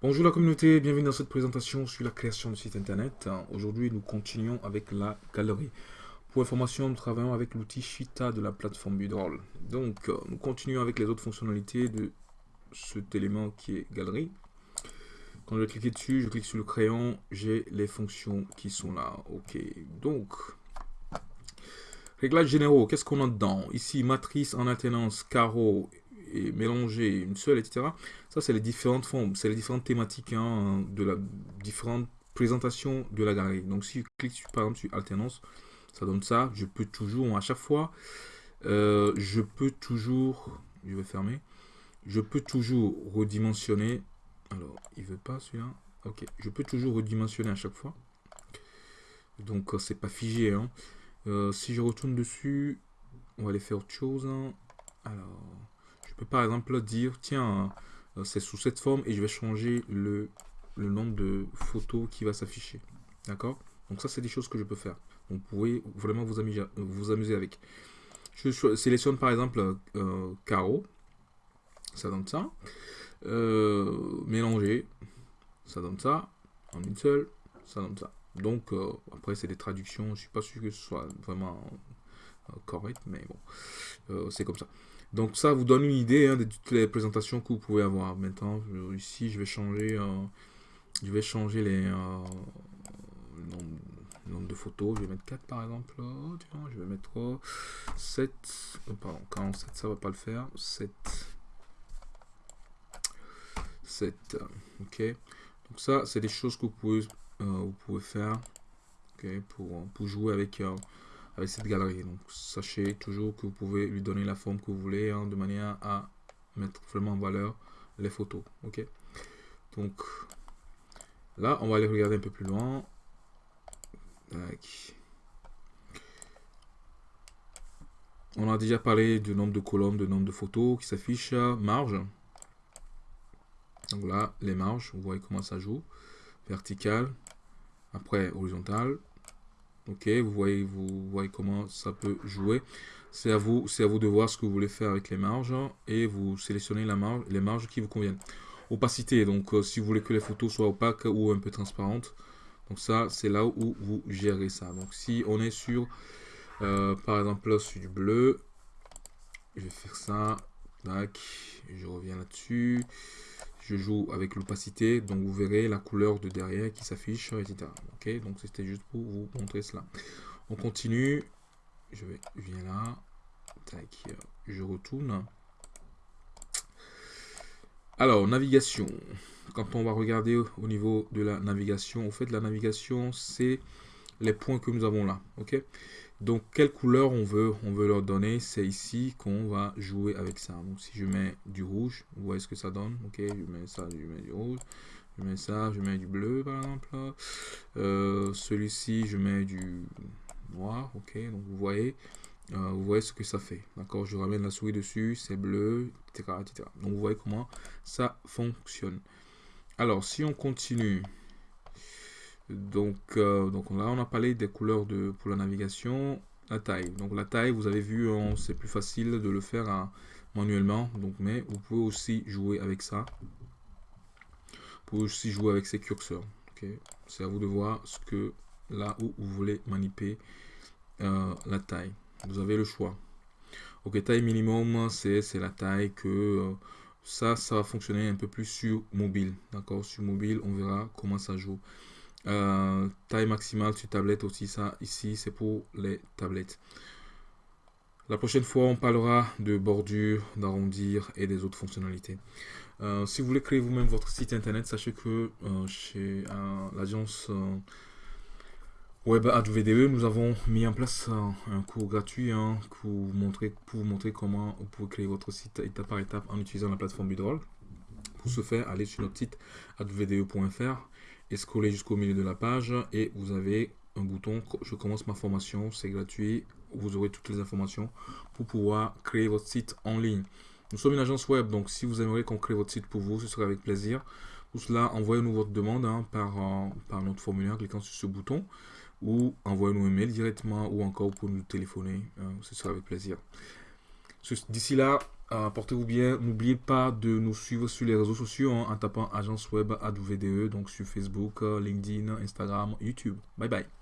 Bonjour la communauté, bienvenue dans cette présentation sur la création de site internet. Aujourd'hui, nous continuons avec la galerie. Pour information, nous travaillons avec l'outil Shita de la plateforme Budroll. Donc, nous continuons avec les autres fonctionnalités de cet élément qui est galerie. Quand je vais cliquer dessus, je clique sur le crayon, j'ai les fonctions qui sont là. Ok, donc, réglages généraux, qu'est-ce qu'on a dedans? Ici, matrice en alternance, carreau et mélanger une seule, etc. Ça, c'est les différentes formes, c'est les différentes thématiques hein, de la différentes présentations de la galerie. Donc, si je clique par exemple sur alternance, ça donne ça. Je peux toujours, à chaque fois, euh, je peux toujours, je vais fermer, je peux toujours redimensionner. Alors, il veut pas celui-là. Ok, je peux toujours redimensionner à chaque fois. Donc, euh, c'est pas figé. Hein. Euh, si je retourne dessus, on va aller faire autre chose. Hein. Alors, par exemple dire, tiens, euh, c'est sous cette forme et je vais changer le, le nombre de photos qui va s'afficher. D'accord? Donc ça, c'est des choses que je peux faire. vous pouvez vraiment vous amuser, vous amuser avec. Je sélectionne par exemple euh, carreau, ça donne ça. Euh, mélanger, ça donne ça. En une seule, ça donne ça. Donc après, c'est des traductions. Je suis pas sûr que ce soit vraiment correct, mais bon, c'est comme ça. Donc ça vous donne une idée hein, de toutes les présentations que vous pouvez avoir. Maintenant, ici, je vais changer, euh, je vais changer les euh, nombre, de photos. Je vais mettre 4 par exemple. Oh, je vais mettre 7. Oh, pardon, 47, ça va pas le faire. 7. 7. Ok. Donc ça, c'est des choses que vous pouvez, euh, vous pouvez faire pour, pour jouer avec avec cette galerie. Donc sachez toujours que vous pouvez lui donner la forme que vous voulez hein, de manière à mettre vraiment en valeur les photos. Ok? Donc là, on va aller regarder un peu plus loin. On a déjà parlé du nombre de colonnes, de nombre de photos qui s'affichent, marge. Donc là, les marges, vous voyez comment ça joue. Vertical, après horizontal, Ok, vous voyez, vous voyez comment ça peut jouer. C'est à vous, à vous de voir ce que vous voulez faire avec les marges et vous sélectionnez la marge, les marges qui vous conviennent. Opacité, donc euh, si vous voulez que les photos soient opaques ou un peu transparentes, donc ça c'est là où vous gérez ça. Donc si on est sur, euh, par exemple là sur du bleu, je vais faire ça, tac, je reviens là-dessus je joue avec l'opacité, donc vous verrez la couleur de derrière qui s'affiche, etc. Ok, donc c'était juste pour vous montrer cela. On continue, je, vais, viens là, je retourne. Alors, navigation. Quand on va regarder au niveau de la navigation, au fait, la navigation, c'est les points que nous avons là. Ok donc, quelle couleur on veut, on veut leur donner? C'est ici qu'on va jouer avec ça. Donc, si je mets du rouge, vous voyez ce que ça donne? Ok, je mets ça, je mets du rouge. Je mets ça, je mets du bleu, par exemple. Euh, celui-ci, je mets du noir. Ok, donc vous voyez, euh, vous voyez ce que ça fait. D'accord, je ramène la souris dessus, c'est bleu, etc., etc. Donc, vous voyez comment ça fonctionne. Alors, si on continue, donc, euh, donc là, on a parlé des couleurs pour la navigation. La taille. Donc la taille, vous avez vu, hein, c'est plus facile de le faire hein, manuellement. Donc, mais vous pouvez aussi jouer avec ça. Vous pouvez aussi jouer avec ces curseurs. C'est à vous de voir ce que là où vous voulez manipuler euh, la taille. Vous avez le choix. Ok, taille minimum, c'est la taille que... Euh, ça, ça va fonctionner un peu plus sur mobile. D'accord? Sur mobile, on verra comment ça joue. Euh, taille maximale sur tablette aussi, ça ici c'est pour les tablettes. La prochaine fois, on parlera de bordure, d'arrondir et des autres fonctionnalités. Euh, si vous voulez créer vous-même votre site internet, sachez que euh, chez l'agence Web VDE, nous avons mis en place un cours gratuit hein, pour, vous montrer, comment vous pouvez créer votre site étape par étape en utilisant la plateforme Budroll. Pour ce faire, allez sur notre site advde.fr et jusqu'au milieu de la page et vous avez un bouton je commence ma formation c'est gratuit vous aurez toutes les informations pour pouvoir créer votre site en ligne. Nous sommes une agence web donc si vous aimeriez qu'on crée votre site pour vous ce serait avec plaisir. Pour cela envoyez-nous votre demande hein, par, euh, par notre formulaire en cliquant sur ce bouton ou envoyez-nous un mail directement ou encore pour nous téléphoner hein, ce sera avec plaisir. D'ici là Euh, portez-vous bien. N'oubliez pas de nous suivre sur les réseaux sociaux hein, en tapant agence web AWDE, donc sur Facebook, LinkedIn, Instagram, YouTube. Bye bye.